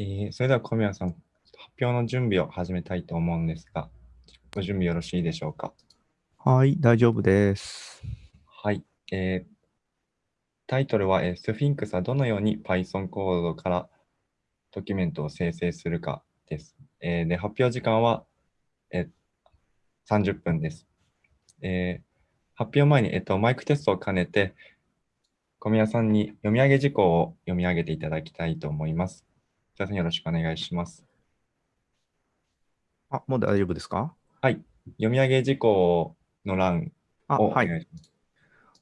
えー、それでは小宮さん、発表の準備を始めたいと思うんですが、ご準備よろしいでしょうか？はい、大丈夫です。はい。えー、タイトルは、えー、スフィンクスはどのように Python コードからドキュメントを生成するかです。えー、で発表時間は、えー、30分です。えー、発表前に、えっと、マイクテストを兼ねて、小宮さんに読み上げ事項を読み上げていただきたいと思います。じゃあ、よろしくお願いします。あ、もう大丈夫ですか？はい。読み上げ事項の欄をお願いします。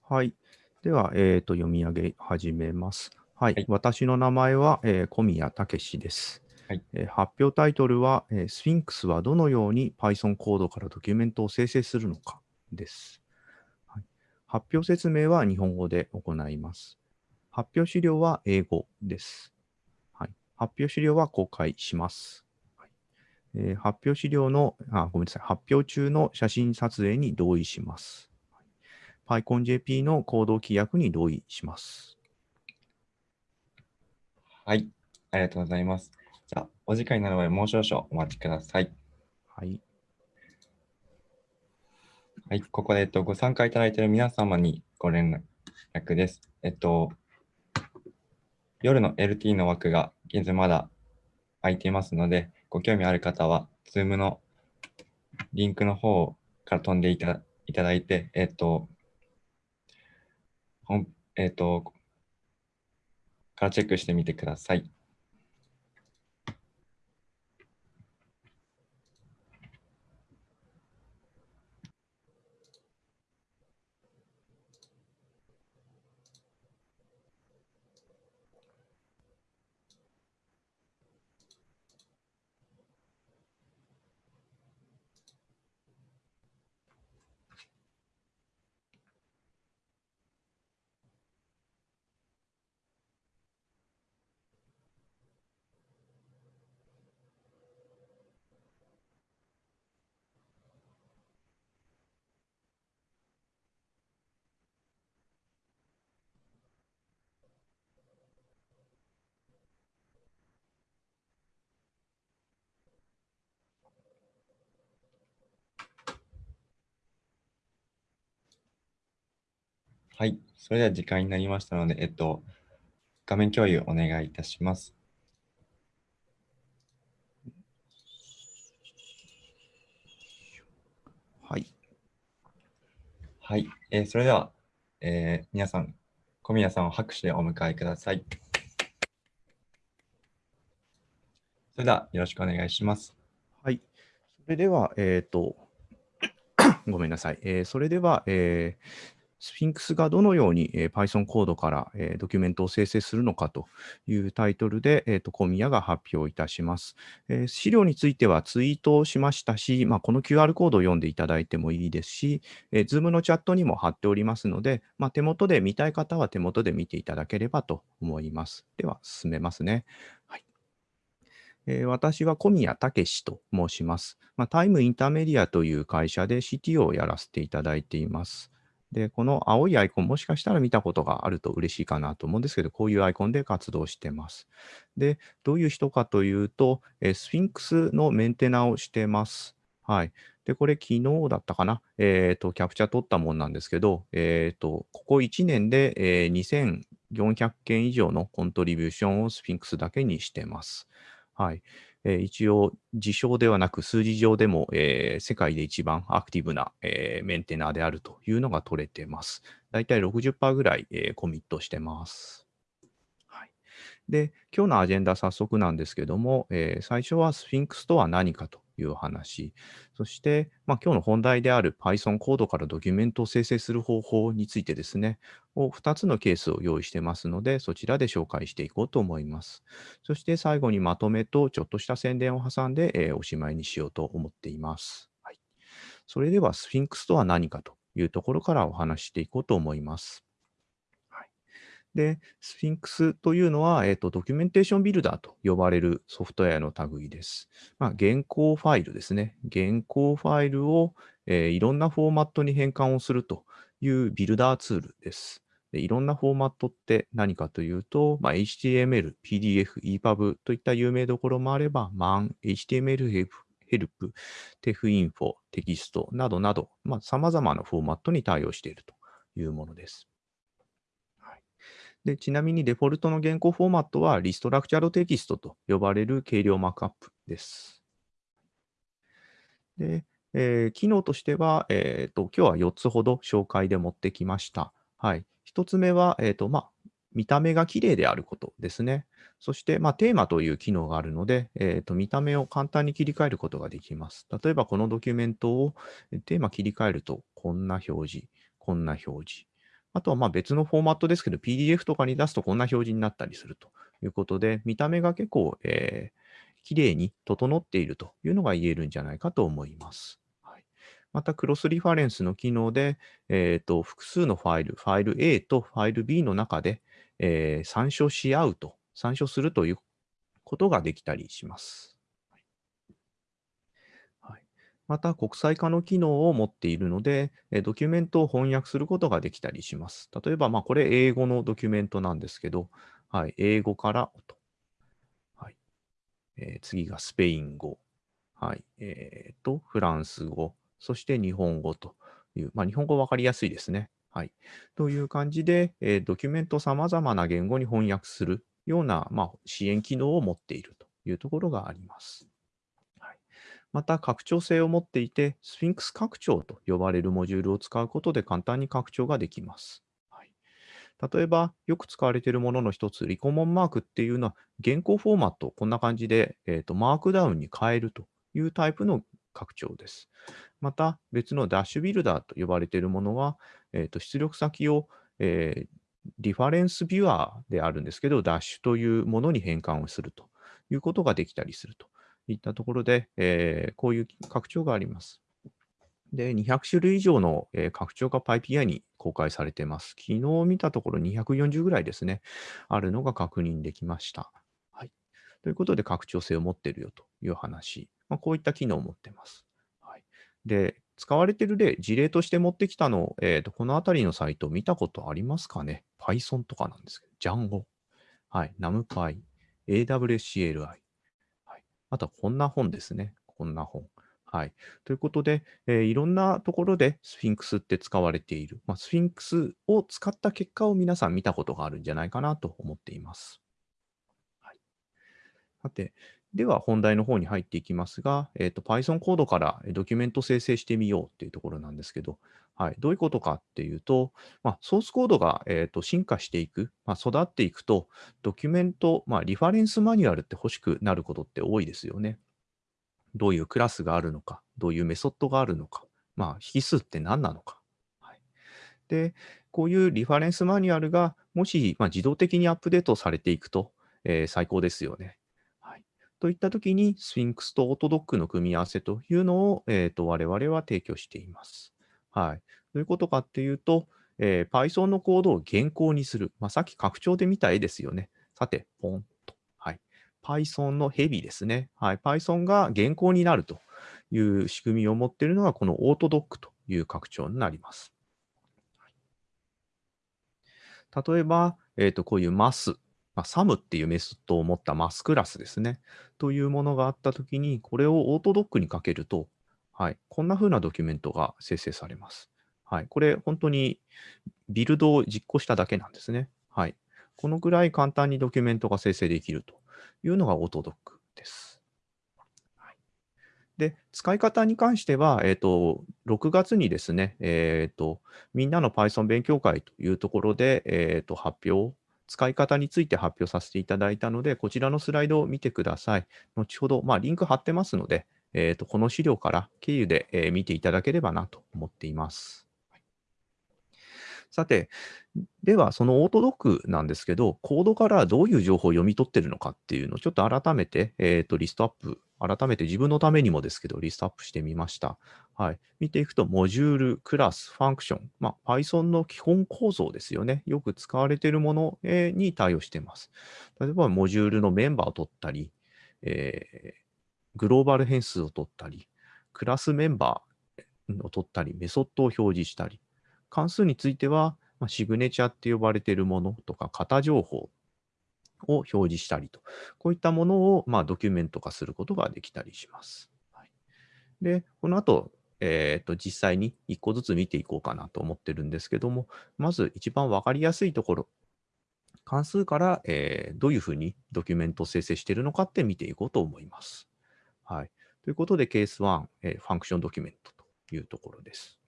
はい。では、えーと、読み上げ始めます。はい。はい、私の名前は、えー、小宮武です。はいえー、発表タイトルは、えー、スフィンクスはどのように Python コードからドキュメントを生成するのかです。発表説明は日本語で行います。発表資料は英語です。はい、発表資料は公開します。はいえー、発表資料のあ、ごめんなさい、発表中の写真撮影に同意します。はい、PyConJP の行動規約に同意します。はい、ありがとうございます。じゃあ、お時間になるまでもう少々お待ちください。はい。はい、ここで、えっと、ご参加いただいている皆様にご連絡です。えっと、夜の LT の枠が現在まだ空いていますので、ご興味ある方は、Zoom のリンクの方から飛んでいたいただいて、えっと、本えっと、からチェックしてみてください。はい。それでは時間になりましたので、えっと、画面共有お願いいたします。はい。はい。えー、それでは、えー、皆さん、小宮さんを拍手でお迎えください。それでは、よろしくお願いします。はい。それでは、えっ、ー、と、ごめんなさい。えー、それでは、えー、スフィンクスがどのように、え、Python コードから、え、ドキュメントを生成するのかというタイトルで、えーと、小宮が発表いたします、えー、資料についてはツイートをしましたし、まあ、この QR コードを読んでいただいてもいいですし、えー、Zoom のチャットにも貼っておりますので、まあ、手元で見たい方は手元で見ていただければと思います。では、進めますね。はいえ、私は小宮武と申します。ま、タイムインターメディアという会社で CTO をやらせていただいています。で、この青いアイコン、もしかしたら見たことがあると嬉しいかなと思うんですけど、こういうアイコンで活動してます。で、どういう人かというと、えスフィンクスのメンテナをしてます。はい。で、これ昨日だったかな？えっ、ー、と、キャプチャー取ったもんなんですけど、えっ、ー、と、ここ1年で、えー、2400件以上のコントリビューションをスフィンクスだけにしてます。はい。え、一応、事象ではなく数字上でも、え、世界で一番アクティブな、え、メンテナーであるというのが取れてます。だいたい60%ぐらい、え、コミットしてます。はい、で、今日のアジェンダ早速なんですけども、え、最初はスフィンクスとは何かという話。そして、まあ、今日の本題である Python コードからドキュメントを生成する方法についてですね、を2つのケースを用意してますので、そちらで紹介していこうと思います。そして最後にまとめとちょっとした宣伝を挟んで、えー、おしまいにしようと思っています。はい、それでは、スフィンクスとは何かというところからお話ししていこうと思います。で、スフィンクスというのは、えっ、と、ドキュメンテーションビルダーと呼ばれるソフトウェアの類です。まあ、原稿ファイルですね。原稿ファイルを、えー、いろんなフォーマットに変換をするというビルダーツールです。でいろんなフォーマットって何かというと、まあ、HTML、PDF、EPUB といった有名どころもあれば、MAN、HTML ヘルプ、 Texinfo、テキストなどなど、まあ、様々なフォーマットに対応しているというものです。でちなみにデフォルトの原稿フォーマットは reStructuredText と呼ばれる軽量マークアップです。で、えー、機能としては、えーと、今日は4つほど紹介で持ってきました。はい、1つ目は、えーとまあ、見た目が綺麗であることですね。そして、まあ、テーマという機能があるので、えーと、見た目を簡単に切り替えることができます。例えば、このドキュメントをテーマ切り替えると、こんな表示、こんな表示。あとはまあ別のフォーマットですけど、PDF とかに出すとこんな表示になったりするということで、見た目が結構、えー、綺麗に整っているというのが言えるんじゃないかと思います。はい、また、クロスリファレンスの機能で、えーと、複数のファイル、ファイル A とファイル B の中で、えー、参照し合うと参照するということができたりします。また、国際化の機能を持っているので、ドキュメントを翻訳することができたりします。例えば、まあ、これ英語のドキュメントなんですけど、はい、英語からと。はいえー、次がスペイン語。はい、えー、と、フランス語。そして日本語という、まあ、日本語分かりやすいですね。はい。という感じで、えー、ドキュメントを様々な言語に翻訳するような、まあ、支援機能を持っているというところがあります。また、拡張性を持っていて、スフィンクス拡張と呼ばれるモジュールを使うことで簡単に拡張ができます。はい、例えば、よく使われているものの一つ、リコモンマークっていうのは、原稿フォーマットを、こんな感じで、えーと、マークダウンに変えるというタイプの拡張です。また、別のダッシュビルダーと呼ばれているものは、えーと出力先を、えー、リファレンスビュアーであるんですけど、ダッシュというものに変換をするということができたりするといったところで、えー、こういう拡張があります。で、200種類以上の、えー、拡張が PyPI に公開されています。昨日見たところ240ぐらいですね、あるのが確認できました。はい、ということで、拡張性を持っているよという話、まあ、こういった機能を持っています。はい、で、使われている例、事例として持ってきたの、えーと、このあたりのサイト見たことありますかね ?Python とかなんですけど、Django、はい、NumPy、AWSCLI、あとはこんな本ですね。こんな本。はい。ということで、えー、いろんなところでスフィンクスって使われている。まあ、スフィンクスを使った結果を皆さん見たことがあるんじゃないかなと思っています。はい、さて、では本題の方に入っていきますが、えーと、Python コードからドキュメント生成してみようっていうところなんですけど、はい、どういうことかっていうと、まあ、ソースコードが、えーと、進化していく、まあ、育っていくと、ドキュメント、まあ、リファレンスマニュアルって欲しくなることって多いですよね。どういうクラスがあるのか、どういうメソッドがあるのか、まあ、引数って何なのか。はい、で、こういうリファレンスマニュアルがもし、ま、自動的にアップデートされていくと、えー、最高ですよね。といったときに、スフィンクスとオートドックの組み合わせというのを、えーと、我々は提供しています。はい。どういうことかっていうと、えー、Python のコードを原稿にする。まあ、さっき拡張で見た絵ですよね。さて、ポンと。はい。Python のヘビですね。はい。Python が原稿になるという仕組みを持っているのが、このオートドックという拡張になります。例えば、えーと、こういう MAS まあ、サムっていうメソッドを持ったマスクラスですね。というものがあったときに、これをオートドックにかけると、はい、こんな風なドキュメントが生成されます。はい、これ、本当にビルドを実行しただけなんですね。はい、このぐらい簡単にドキュメントが生成できるというのがオートドックです。はい、で、使い方に関しては、えっ、ー、と、6月にですね、えっ、ー、と、みんなの Python 勉強会というところで、えっ、ー、と、発表使い方について発表させていただいたので、こちらのスライドを見てください。後ほど、まあ、リンク貼ってますので、えーと、この資料から経由で、えー、見ていただければなと思っています。さて、では、そのオートドックなんですけど、コードからどういう情報を読み取ってるのかっていうのをちょっと改めて、えーと、リストアップ、改めて自分のためにもですけど、リストアップしてみました。はい。見ていくと、モジュール、クラス、ファンクション、まあ、Python の基本構造ですよね。よく使われているものに対応しています。例えば、モジュールのメンバーを取ったり、えー、グローバル変数を取ったり、クラスメンバーを取ったり、メソッドを表示したり、関数については、まあ、シグネチャって呼ばれているものとか、型情報を表示したりと、こういったものを、まあ、ドキュメント化することができたりします。はい、で、この後、えー、と実際に1個ずつ見ていこうかなと思ってるんですけども、まず一番わかりやすいところ、関数から、えー、どういうふうにドキュメントを生成しているのかって見ていこうと思います。はい。ということで、ケース1、えー、 function document というところです。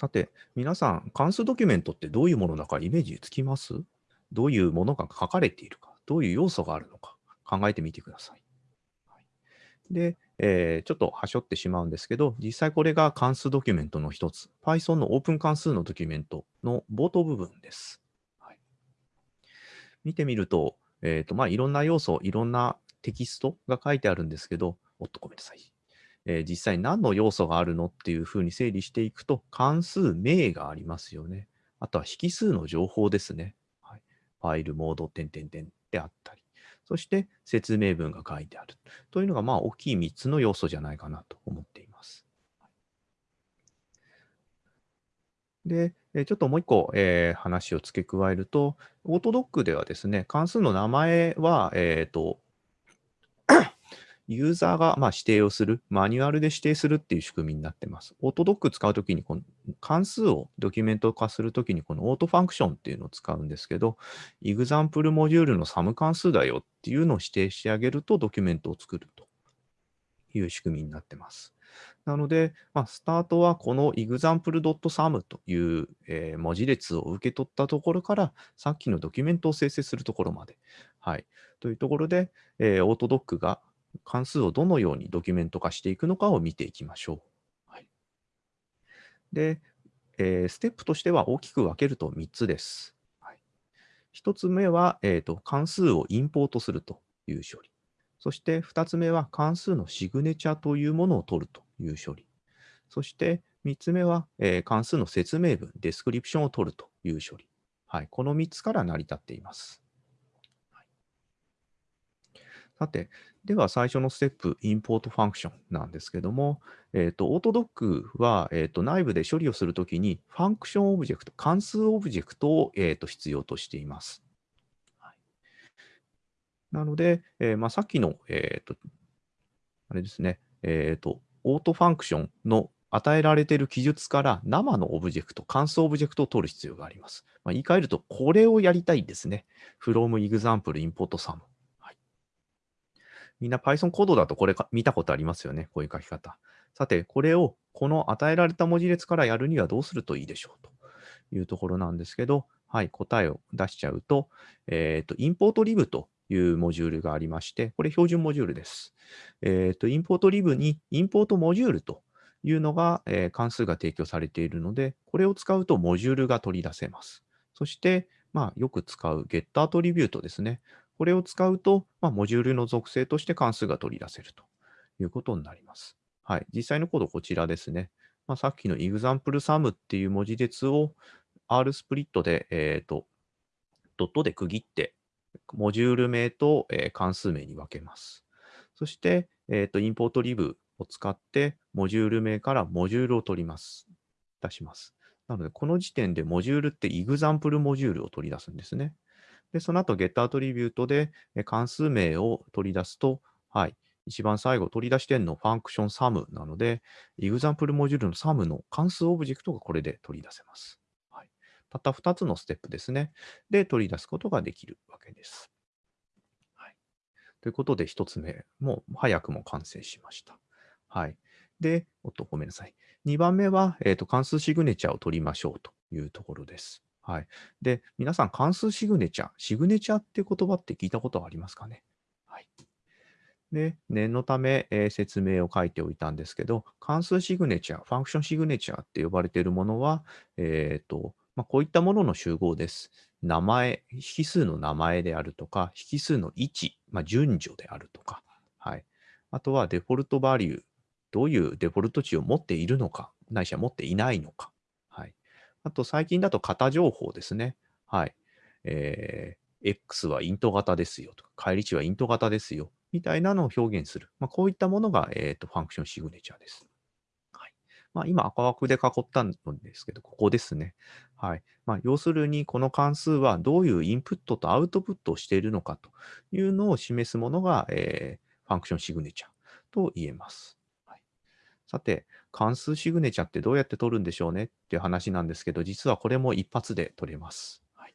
さて、皆さん、関数ドキュメントってどういうものだかイメージつきます？どういうものが書かれているか、どういう要素があるのか？考えてみてください。で、えー、ちょっとはしょってしまうんですけど、実際これが関数ドキュメントの一つ、Python のオープン関数のドキュメントの冒頭部分です。はい、見てみると、えーとまあ、いろんな要素、いろんなテキストが書いてあるんですけど、おっとごめんなさい。えー、実際何の要素があるのっていうふうに整理していくと、関数名がありますよね。あとは引数の情報ですね。はい、ファイル、モード、点々点であったり。そして説明文が書いてある。というのが、まあ、大きい3つの要素じゃないかなと思っています。で、ちょっともう一個、えー、話を付け加えると、オートドックではですね、関数の名前は、えっ、ー、と、ユーザーがま指定をする、マニュアルで指定するっていう仕組みになってます。オートドック使うときに、この関数をドキュメント化するときに、この autofunction っていうのを使うんですけど、 example モジュールの sum 関数だよっていうのを指定してあげると、ドキュメントを作るという仕組みになってます。なので、まあ、スタートはこの example.sum という、え、文字列を受け取ったところから、さっきのドキュメントを生成するところまで。はい。というところで、えー、 autodoc が関数をどのようにドキュメント化していくのかを見ていきましょう。はい、で、えー、ステップとしては大きく分けると3つです。はい、1つ目は、えーと、関数をインポートするという処理。そして2つ目は関数のシグネチャーというものを取るという処理。そして3つ目は、えー、関数の説明文、 description を取るという処理。はい、この3つから成り立っています。さて、では最初のステップ、 import function なんですけども、えーと、 autodoc は、えーと、内部で処理をするときに、 function object、関数オブジェクトを、えーと、必要としています。はい、なので、えーまあ、さっきの、えー、とあれですね、えー、と autofunction の与えられている記述から生のオブジェクト、関数オブジェクトを取る必要があります。まあ、言い換えると、これをやりたいんですね。from example import sum。みんな Python コードだとこれ見たことありますよね。こういう書き方。さて、これをこの与えられた文字列からやるにはどうするといいでしょうというところなんですけど、はい、答えを出しちゃうと、えっ、ー、と、インポートリブというモジュールがありまして、これ標準モジュールです。えっ、ー、と、インポートリブにインポートモジュールというのが、えー、関数が提供されているので、これを使うとモジュールが取り出せます。そして、まあ、よく使う get アトリビュートですね。これを使うと、まあ、モジュールの属性として関数が取り出せるということになります。はい、実際のコードこちらですね。まあ、さっきの example_sum っていう文字列を R スプリットで、えーと、ドットで区切って、モジュール名と、え、関数名に分けます。そして、えーと、インポートリブを使って、モジュール名からモジュールを取ります。出します。なので、この時点でモジュールって example モジュールを取り出すんですね。で、その後 get アトリビュートで関数名を取り出すと、はい、一番最後取り出してんのファンクション sum なので、example モジュールの sum の関数オブジェクトがこれで取り出せます。はい、たった2つのステップですね。で、取り出すことができるわけです。はい、ということで、1つ目も早くも完成しました。はい。で、おっと、ごめんなさい。2番目は、えーと関数シグネチャーを取りましょうというところです。はい。で、皆さん、関数シグネチャー、シグネチャーって言葉って聞いたことはありますかね？はい。で、念のため、えー、説明を書いておいたんですけど、関数シグネチャー、ファンクションシグネチャーって呼ばれているものは、えっ、ー、と、まあ、こういったものの集合です。名前、引数の名前であるとか、引数の位置、まあ、順序であるとか、はい。あとはデフォルトバリュー、どういうデフォルト値を持っているのか、ないしは持っていないのか、あと最近だと型情報ですね。はい。えー、X はイント型ですよとか、返り値はイント型ですよ、みたいなのを表現する。まあ、こういったものが、えーと、ファンクションシグネチャーです。はい。まあ、今赤枠で囲ったんですけど、ここですね。はい。まあ、要するに、この関数はどういうインプットとアウトプットをしているのかというのを示すものが、えー、ファンクションシグネチャーと言えます。はい、さて、関数シグネチャーってどうやって取るんでしょうねっていう話なんですけど、実はこれも一発で取れます。はい、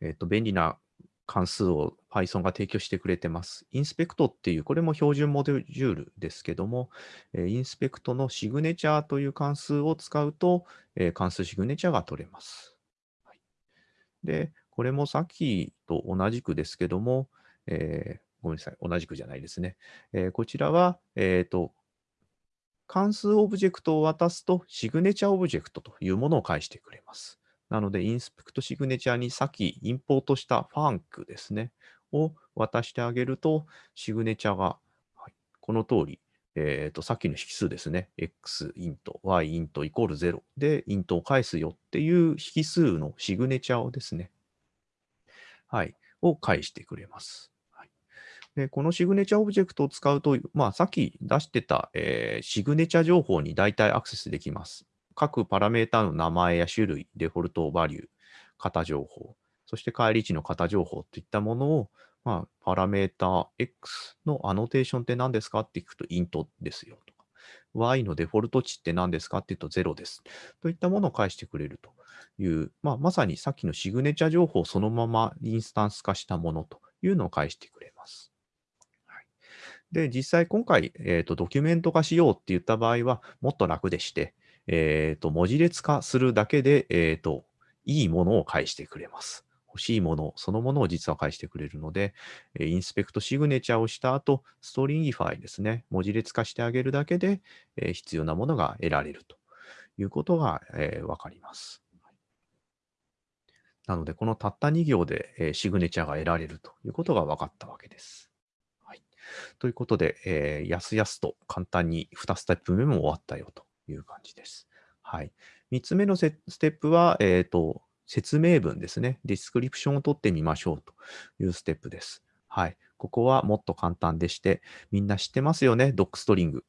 えっ、ー、と、便利な関数を Python が提供してくれてます。インスペクトっていう、これも標準モジュールですけども、インスペクトのシグネチャーという関数を使うと、関数シグネチャーが取れます。はい、で、これもさっきと同じくですけども、えー、ごめんなさい、同じくじゃないですね。えー、こちらは、えっ、ー、と、関数オブジェクトを渡すと、シグネチャーオブジェクトというものを返してくれます。なので、 inspect signature にさっきインポートした func ですね、を渡してあげると、シグネチャーが、はい、この通り、えっ、ー、と、さっきの引数ですね、x イント、y イントイコール0でイントを返すよっていう引数のシグネチャーをですね、はい、を返してくれます。でこのシグネチャーオブジェクトを使うと、まあ、さっき出してた、えー、シグネチャー情報に大体アクセスできます。各パラメータの名前や種類、デフォルトバリュー、型情報、そして返り値の型情報といったものを、まあ、パラメータ X のアノテーションって何ですかって聞くと、 int ですよとか、Y のデフォルト値って何ですかって言うと0です。といったものを返してくれるという、まあ、まさにさっきのシグネチャ情報をそのままインスタンス化したものというのを返してくれます。で、実際今回、えーと、ドキュメント化しようって言った場合は、もっと楽でして、えー、と、文字列化するだけで、えー、と、いいものを返してくれます。欲しいものそのものを実は返してくれるので、 inspect signature をした後、 stringify ですね、文字列化してあげるだけで、え、必要なものが得られるということが、えー、わかります。なので、このたった2行で、え、シグネチャーが得られるということが分かったわけです。ということで、えー、やすやすと簡単に2ステップ目も終わったよという感じです。はい。3つ目のステップは、えっ、ー、と、説明文ですね。 description を取ってみましょうというステップです。はい。ここはもっと簡単でして、みんな知ってますよね、ドックストリング。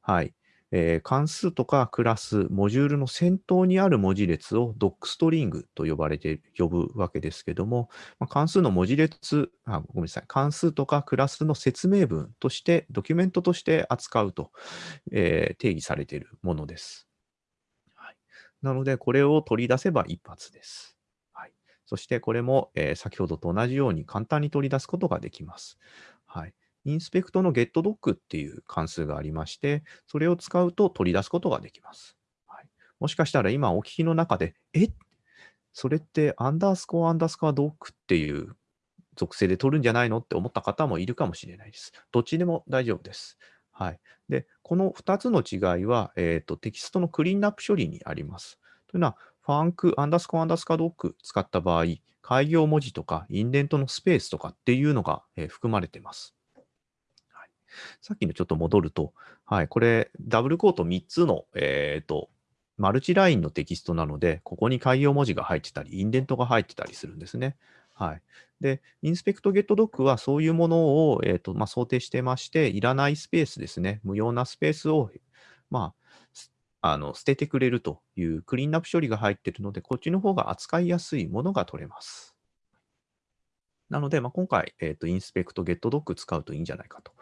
はい。えー、関数とかクラス、モジュールの先頭にある文字列をドックストリングと呼ばれて、呼ぶわけですけども、まあ、関数の文字列あ、ごめんなさい、関数とかクラスの説明文として、ドキュメントとして扱うと、えー、定義されているものです。はい、なので、これを取り出せば一発です。はい、そして、これも、えー、先ほどと同じように簡単に取り出すことができます。はい、インスペクトの getDoc っていう関数がありまして、それを使うと取り出すことができます。はい、もしかしたら今お聞きの中で、え？それってアンダースコアアンダースコアドックっていう属性で取るんじゃないのって思った方もいるかもしれないです。どっちでも大丈夫です。はい。で、この2つの違いは、え、ー、と、テキストのクリーンアップ処理にあります。というのは、ファンク、アンダースコアアンダースコアドック使った場合、開業文字とかインデントのスペースとかっていうのが、えー、含まれています。さっきのちょっと戻ると、はい、これ、ダブルコート3つの、えっ、ー、と、マルチラインのテキストなので、ここに開業文字が入ってたり、インデントが入ってたりするんですね。はい。で、インスペクトゲットドックはそういうものを、えーとまあ、想定してまして、いらないスペースですね、無用なスペースを、まあ、あの捨ててくれるというクリーンアップ処理が入っているので、こっちの方が扱いやすいものが取れます。なので、まあ、今回、えーと、インスペクト、ゲットドック使うといいんじゃないかと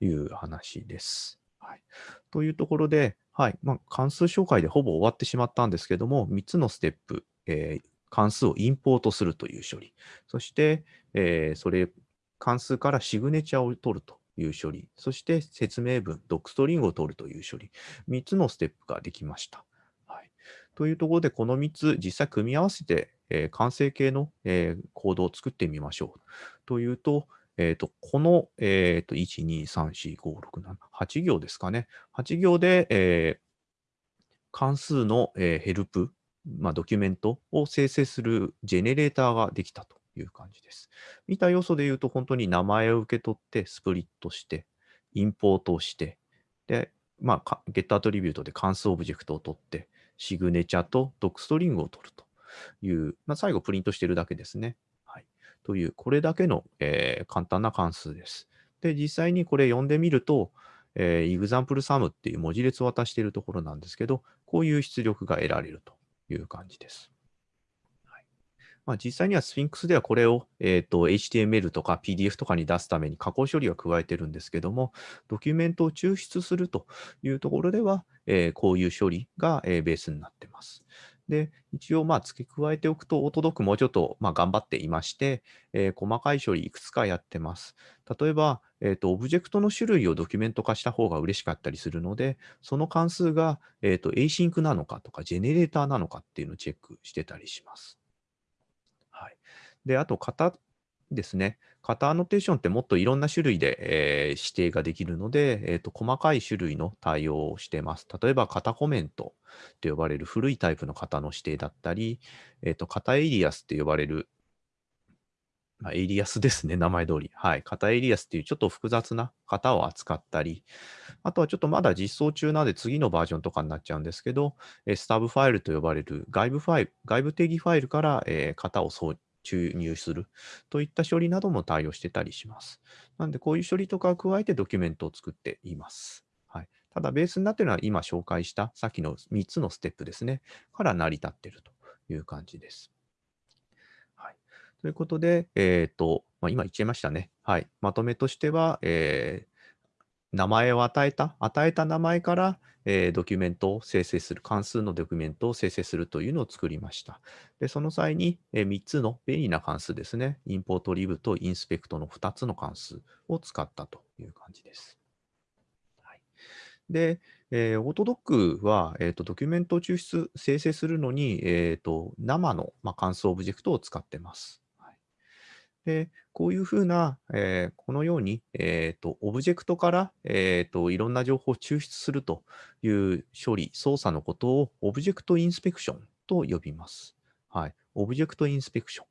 いう話です。はい、というところで、はい。まあ、関数紹介でほぼ終わってしまったんですけども、3つのステップ、えー、関数をインポートするという処理、そして、えー、それ、関数からシグネチャーを取るという処理、そして説明文、ドックストリングを取るという処理、3つのステップができました。はい、というところで、この3つ、実際組み合わせてえー、完成形の、えー、コードを作ってみましょう。というと、えーと、この、えーと、1、2、3、4、5、6、7、8行ですかね。8行で、えー、関数の、えー、ヘルプ、まあ、ドキュメントを生成するジェネレーターができたという感じです。見た要素で言うと、本当に名前を受け取って、 split して、インポートをして、で、まあ、 get attribute で関数オブジェクトを取って、シグネチャと docstring を取ると。いう、まあ、最後プリントしてるだけですね。はい、という、これだけの、えー、簡単な関数です。で、実際にこれ読んでみると、えー、example sum っていう文字列を渡しているところなんですけど、こういう出力が得られるという感じです。まあ、実際には Sphinx ではこれを、えーと、HTML とか PDF とかに出すために加工処理は加えてるんですけども、ドキュメントを抽出するというところでは、えー、こういう処理が、えー、ベースになってます。で、一応、まあ、付け加えておくと、オートドックもうちょっと、まあ、頑張っていまして、えー、細かい処理いくつかやってます。例えば、えーと、オブジェクトの種類をドキュメント化した方が嬉しかったりするので、その関数が、えーと、と async なのかとか、ジェネレーターなのかっていうのをチェックしてたりします。はいで、あと型ですね。型アノテーションってもっといろんな種類で、え、指定ができるので、えーと、細かい種類の対応をしています。例えば型コメントと呼ばれる古いタイプの型の指定だったり、えーと、型エリアスって呼ばれる、まあ、エイリアスですね、名前通り。はい。型エイリアスっていうちょっと複雑な型を扱ったり、あとはちょっとまだ実装中なので次のバージョンとかになっちゃうんですけど、えスタブファイルと呼ばれる外部ファイル、外部定義ファイルから、えー、型を注入するといった処理なども対応してたりします。なので、こういう処理とかを加えてドキュメントを作っています。はい、ただ、ベースになっているのは今紹介したさっきの3つのステップですね、から成り立っているという感じです。はい、ということで、え、ー、と、まあ、今言っちゃいましたね。はい、まとめとしては、えー名前を与えた、与えた名前から、えー、ドキュメントを生成する、関数のドキュメントを生成するというのを作りました。で、その際に、えー、3つの便利な関数ですね。インポートリブとインスペクトの2つの関数を使ったという感じです。はい、で、えー、 autodoc は、えーと、ドキュメントを抽出、生成するのに、えーと、生の、まあ、関数オブジェクトを使ってます。で、こういうふうな、えー、このように、えーと、オブジェクトから、えーと、いろんな情報を抽出するという処理、操作のことを object inspection と呼びます。はい。 object inspection。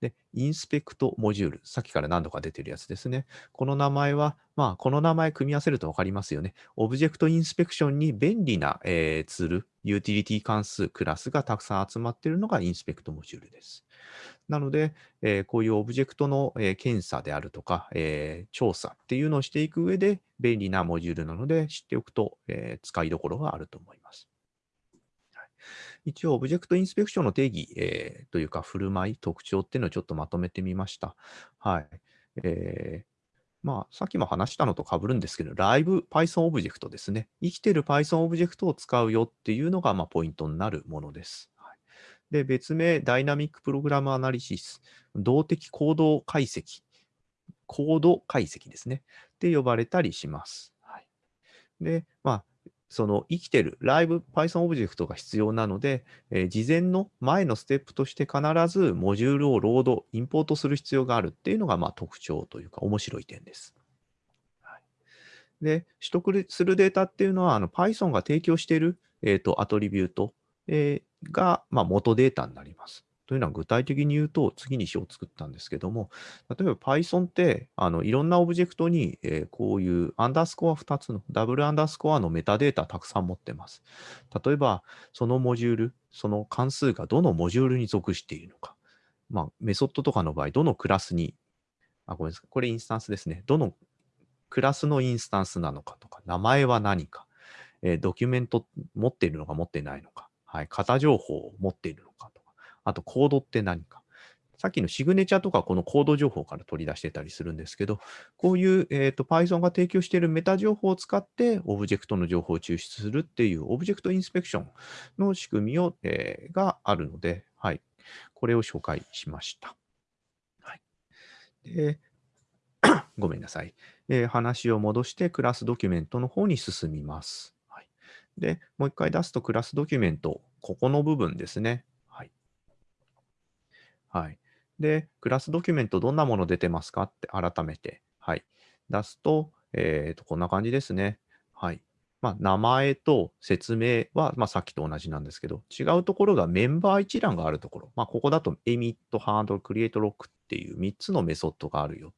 で、 inspect モジュール。さっきから何度か出てるやつですね。この名前は、まあ、この名前組み合わせると分かりますよね。 object inspection に便利な、えー、ツール、ユーティリティ関数、クラスがたくさん集まっているのが inspect モジュールです。なので、えー、こういうオブジェクトの、えー、検査であるとか、えー、調査っていうのをしていく上で便利なモジュールなので知っておくと、え使いどころがあると思います。一応、 object inspection の定義、えというか、振る舞い、特徴っていうのをちょっとまとめてみました。はい。えまあ、さっきも話したのと被るんですけど、ライブ Python オブジェクトですね。生きてる Python オブジェクトを使うよっていうのが、まあ、ポイントになるものです。はいで、別名、 dynamic program analysis、動的コード解析、コード解析ですね。って呼ばれたりします。はい、で、まあ、その生きてるライブ Python オブジェクトが必要なので、えー、事前の前のステップとして必ずモジュールをロード、インポートする必要があるっていうのがまあ特徴というか面白い点です。はい、で、取得するデータっていうのはあの Python が提供している、えーと、アトリビュート、えー、が、まあ、元データになります。というのは具体的に言うと、次に章を作ったんですけども、例えば Python ってあのいろんなオブジェクトに、えー、こういうアンダースコア2つのダブルアンダースコアのメタデータたくさん持ってます。例えば、そのモジュール、その関数がどのモジュールに属しているのか。まあ、メソッドとかの場合、どのクラスに、あ、ごめんなさい。これインスタンスですね。どのクラスのインスタンスなのかとか、名前は何か、えー、ドキュメント持っているのか持ってないのか、はい、型情報を持っているのかとか、あとコードって何か。さっきのシグネチャーとかこのコード情報から取り出してたりするんですけど、こういう、えーと、Python が提供しているメタ情報を使ってオブジェクトの情報を抽出するっていう object inspection の仕組みを、えー、があるので、はい、これを紹介しました。はい、で ごめんなさい、えー、話を戻してクラスドキュメントの方に進みます。で、もう一回出すとクラスドキュメント、ここの部分ですね。はい。で、クラスドキュメントどんなもの出てますか？って改めて、はい。出すと、えっ、ー、と、こんな感じですね。はい。まあ、名前と説明は、まあ、さっきと同じなんですけど、違うところがメンバー一覧があるところ。まあ、ここだと emit、handle、create、lock っていう3つのメソッドがあるよっ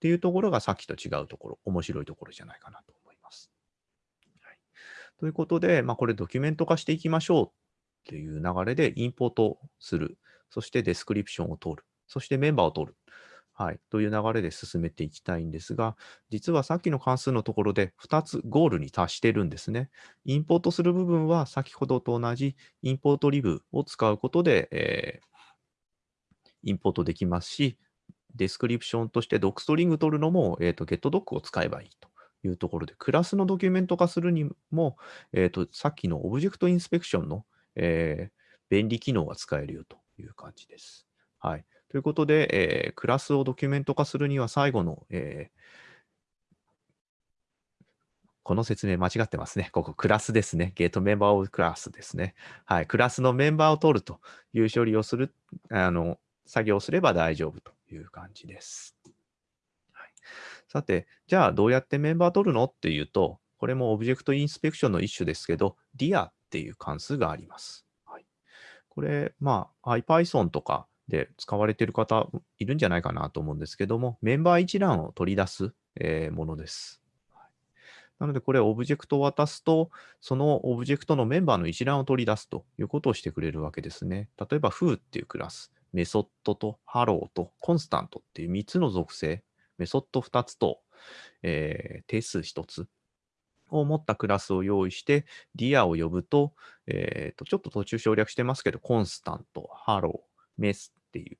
ていうところがさっきと違うところ、面白いところじゃないかなと思います。はいということで、まあ、これドキュメント化していきましょうという流れでインポートする。そして description を取る。そしてメンバーを取る。はい、という流れで進めていきたいんですが、実はさっきの関数のところで2つゴールに達してるんですね。インポートする部分は先ほどと同じ importlib を使うことで、えー、インポートできますし、 description として docstring 取るのも、えーと、GetDoc を使えばいいというところで、クラスのドキュメント化するにも、えーと、さっきの object inspection の、えー、便利機能が使えるよという感じです。はい。ということで、えー、クラスをドキュメント化するには最後の、えー、この説明間違ってますね。ここ、クラスですね。 get member of class ですね。はい。クラスのメンバーを取るという処理をする、あの、作業をすれば大丈夫という感じです。はい、さて、じゃあどうやってメンバー取るのっていうと、これもオブジェクトインスペクションの一種ですけど、dia っていう関数があります。これ、まあ、IPython とかで使われている方いるんじゃないかなと思うんですけども、メンバー一覧を取り出す、え、ものです。なので、これ、オブジェクトを渡すと、そのオブジェクトのメンバーの一覧を取り出すということをしてくれるわけですね。例えば、foo っていうクラス、メソッドとハローとコンスタントっていう3つの属性、メソッド2つと、えー、定数1つを持ったクラスを用意して、 dir を呼ぶと、えーと、ちょっと途中省略してますけど、 constant、hello、meth っていう、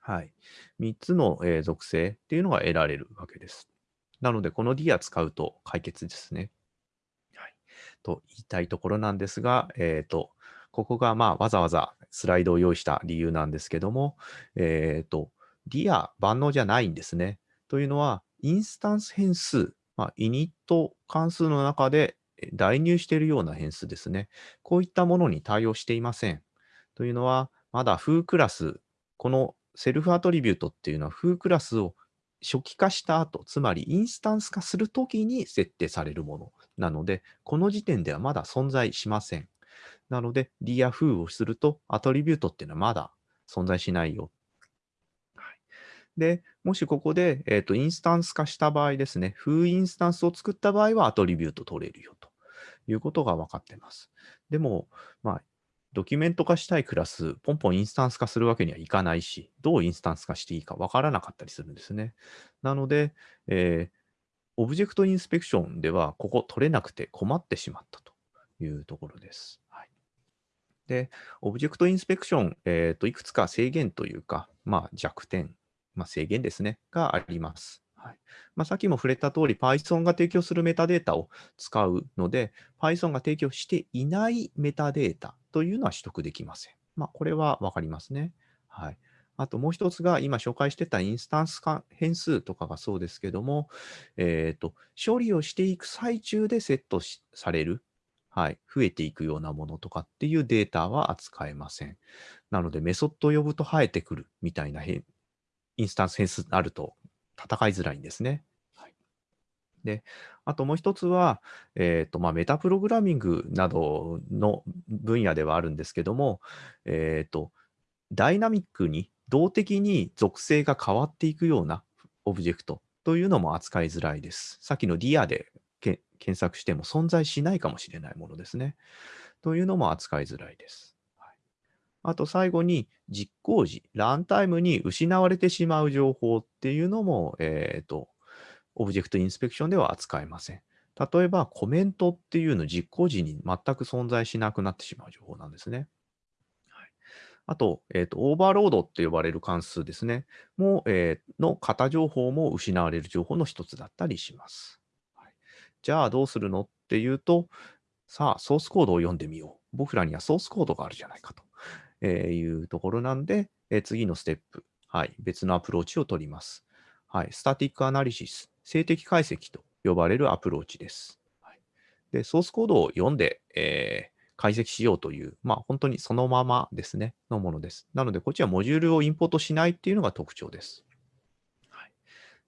はい、3つの、え、属性っていうのが得られるわけです。なので、この dir 使うと解決ですね。はい、と言いたいところなんですが、えっ、ー、と、ここがまあわざわざスライドを用意した理由なんですけども、えっ、ー、と、 dir 万能じゃないんですね。というのは、インスタンス変数、まあ、 init 関数の中で代入しているような変数ですね。こういったものに対応していません。というのは、まだ foo クラス、この self attribute っていうのは foo クラスを初期化した後、つまりインスタンス化するときに設定されるものなので、この時点ではまだ存在しません。なので、 dir foo をすると、 attribute っていうのはまだ存在しないよ。で、もしここで、えーと、インスタンス化した場合ですね、 foo インスタンスを作った場合は attribute 取れるよということが分かってます。でも、まあ、ドキュメント化したいクラス、ポンポンインスタンス化するわけにはいかないし、どうインスタンス化していいか分からなかったりするんですね。なので、えー、 object inspection では、ここ取れなくて困ってしまったというところです。はいで、 object inspection、えーと、いくつか制限というか、まあ、弱点、まあ、制限ですね、があります。はいまあ、さっきも触れた通り、Python が提供するメタデータを使うので、Python が提供していないメタデータというのは取得できません。まあ、これは分かりますね。はい。あともう一つが、今紹介してたインスタンス変数とかがそうですけども、えーと、処理をしていく最中でセットされるはい、増えていくようなものとかっていうデータは扱えません。なので、メソッドを呼ぶと生えてくるみたいなインスタンス変数あると戦いづらいんですね。はい、で、あともう一つは、えっ、ー、と、まあ、メタプログラミングなどの分野ではあるんですけども、えっ、ー、と、ダイナミックに動的に属性が変わっていくようなオブジェクトというのも扱いづらいです。さっきの DIA で検索しても存在しないかもしれないものですね。というのも扱いづらいです。あと最後に実行時、ランタイムに失われてしまう情報っていうのも、えっ、ー、と、オブジェクトインスペクションでは扱えません。例えばコメントっていうの実行時に全く存在しなくなってしまう情報なんですね。あと、えーと、オーバーロードって呼ばれる関数ですね。も、えー、の型情報も失われる情報の一つだったりします。じゃあどうするの？っていうと、さあ、ソースコードを読んでみよう。僕らにはソースコードがあるじゃないかというところなんで、え次のステップ、はい、別のアプローチを取ります。はい、 static analysis、静的解析と呼ばれるアプローチです。はい、でソースコードを読んで、えー、解析しようという、まあ、本当にそのままですね、のものです。なので、こっちはモジュールをインポートしないっていうのが特徴です。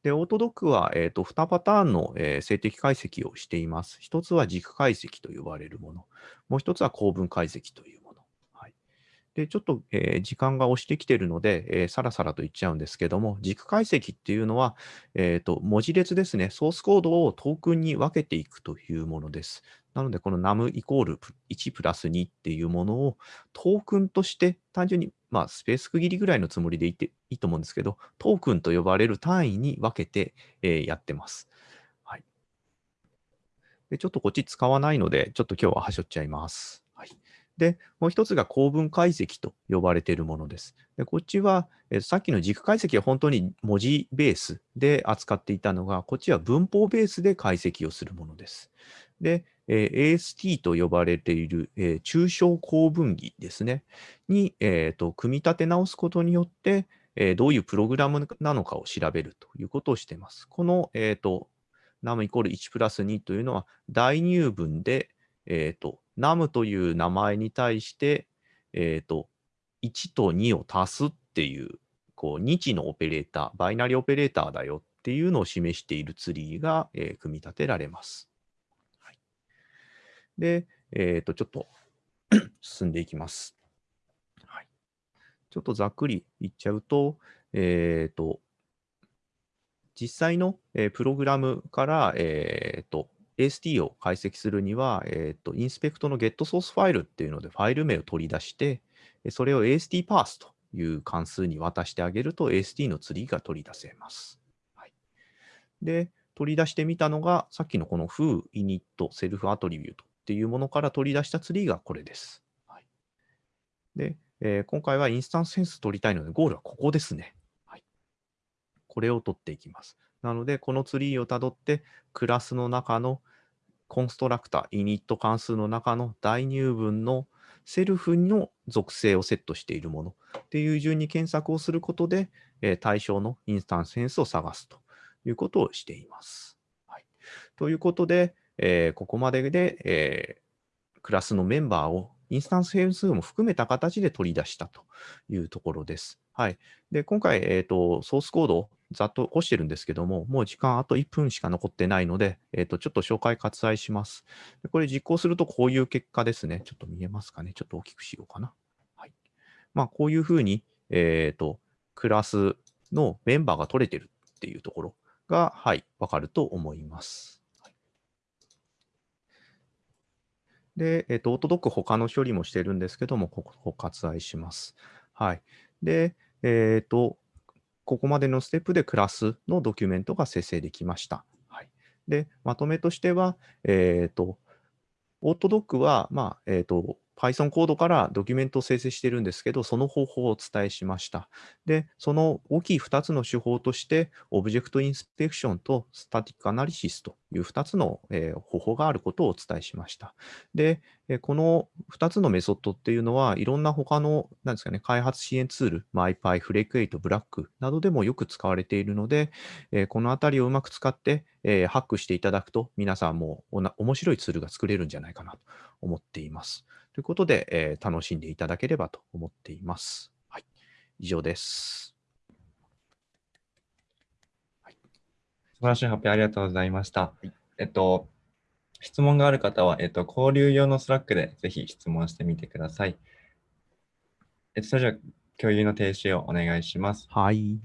で、オートドックは、えーと、2パターンの、えー、静的解析をしています。1つは軸解析と呼ばれるもの。もう1つは構文解析というで、ちょっと、えー、時間が押してきてるので、えー、さらさらと言っちゃうんですけども、軸解析っていうのは、えーと、文字列ですね、ソースコードをトークンに分けていくというものです。なので、この num イコール1プラス2っていうものをトークンとして単純に、まあ、スペース区切りぐらいのつもりでいていいと思うんですけど、トークンと呼ばれる単位に分けて、えーやってます。はい。で、ちょっとこっち使わないので、ちょっと今日ははしょっちゃいます。で、もう一つが構文解析と呼ばれているものです。で、こっちは、えさっきの軸解析は本当に文字ベースで扱っていたのが、こっちは文法ベースで解析をするものです。で、えー AST と呼ばれている、えー抽象構文儀ですね、に、えーと組み立て直すことによって、えどういうプログラムなのかを調べるということをしています。この、えーと num イコール1プラス2というのは代入文で、えーと num という名前に対して、えーと1と2を足すっていう、こう、日のオペレーター、バイナリオペレーターだよっていうのを示しているツリーが、えー組み立てられます。はい、で、えっ、と、ちょっと 進んでいきます。はい、ちょっとざっくり言っちゃうと、えっ、と、実際の、えープログラムから、えー、と AST を解析するには、えー、とインスペクトの getSource ファイルっていうのでファイル名を取り出して、それを ASTParse という関数に渡してあげると AST のツリーが取り出せます。はい、で、取り出してみたのが、さっきのこの foo、init、self attribute っていうものから取り出したツリーがこれです。はい、で、えー今回はインスタンスセンス取りたいので、ゴールはここですね。はい、これを取っていきます。なので、このツリーをたどって、クラスの中のコンストラクター、init 関数の中の代入文のセルフの属性をセットしているものっていう順に検索をすることで、え対象のインスタンスセンスを探すということをしています。はい、ということで、えここまでで、えクラスのメンバーをインスタンス変数も含めた形で取り出したというところです。はい。で、今回、えっ、と、ソースコードをざっと起こしてるんですけども、もう時間あと1分しか残ってないので、えっ、と、ちょっと紹介割愛します。でこれ実行するとこういう結果ですね。ちょっと見えますかね。ちょっと大きくしようかな。はい。まあ、こういうふうに、えっ、と、クラスのメンバーが取れてるっていうところが、はい、わかると思います。で、えっ、と、オートドック他の処理もしてるんですけども、ここを割愛します。はい。で、えっ、と、ここまでのステップでクラスのドキュメントが生成できました。はい。で、まとめとしては、えっ、と、オートドックは、まあ、えっ、と、Python コードからドキュメントを生成してるんですけど、その方法をお伝えしました。で、その大きい2つの手法として、オブジェクトインスペクションとスタティックアナリシスという2つの、え方法があることをお伝えしました。で、えこの2つのメソッドっていうのは、いろんな他の、なんですかね、開発支援ツール、MyPy、FlakeAid、Black などでもよく使われているので、えこのあたりをうまく使って、えハックしていただくと、皆さんもおな面白いツールが作れるんじゃないかなと思っています。ということで、えー楽しんでいただければと思っています。はい。以上です。素晴らしい発表ありがとうございました。いえっと、質問がある方は、えっと、交流用の Slack でぜひ質問してみてください。えっと、それじゃあ、共有の停止をお願いします。はい。